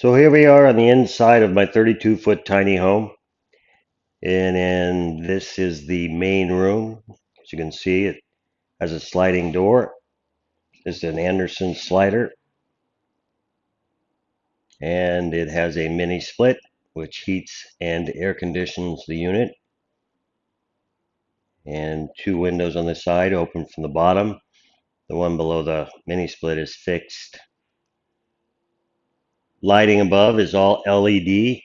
So here we are on the inside of my 32 foot tiny home. And, and this is the main room. As you can see, it has a sliding door. This is an Andersen slider. And it has a mini split, which heats and air conditions the unit. And two windows on the side open from the bottom. The one below the mini split is fixed. Lighting above is all LED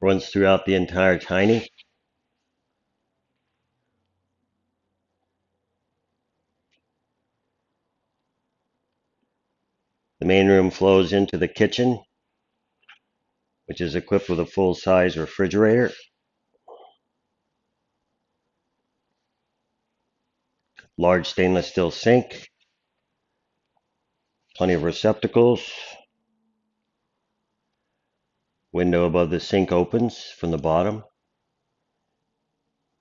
runs throughout the entire tiny. The main room flows into the kitchen, which is equipped with a full-size refrigerator. Large stainless steel sink, plenty of receptacles. Window above the sink opens from the bottom.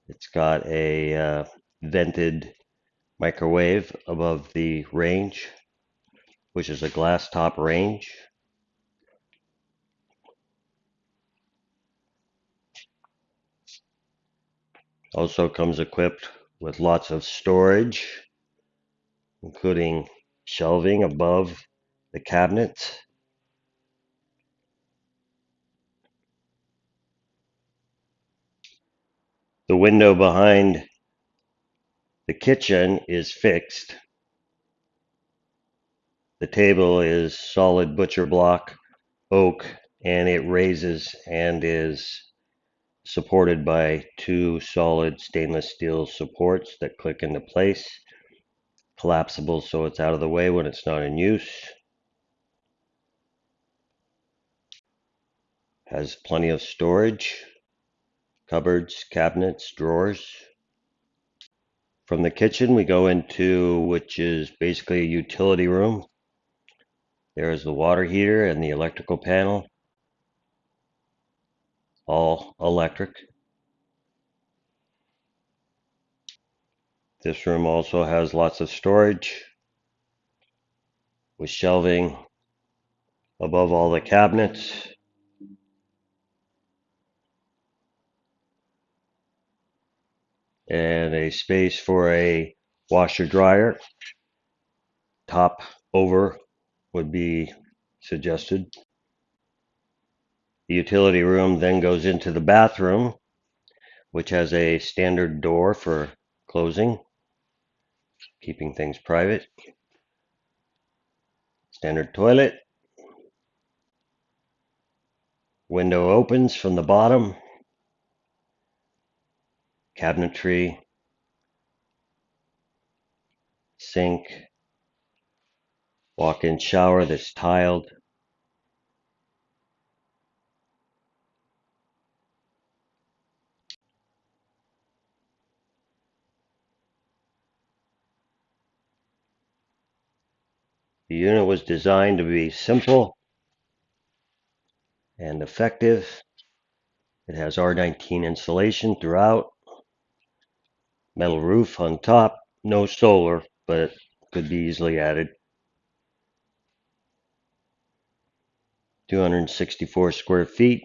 It's got a uh, vented microwave above the range, which is a glass top range. Also comes equipped with lots of storage, including shelving above the cabinet. The window behind the kitchen is fixed. The table is solid butcher block oak and it raises and is supported by two solid stainless steel supports that click into place. Collapsible so it's out of the way when it's not in use. Has plenty of storage cupboards, cabinets, drawers. From the kitchen, we go into which is basically a utility room. There is the water heater and the electrical panel, all electric. This room also has lots of storage with shelving above all the cabinets. and a space for a washer dryer. Top over would be suggested. The utility room then goes into the bathroom, which has a standard door for closing, keeping things private. Standard toilet. Window opens from the bottom cabinetry, sink, walk-in shower that's tiled. The unit was designed to be simple and effective. It has R19 insulation throughout metal roof on top, no solar, but it could be easily added. 264 square feet.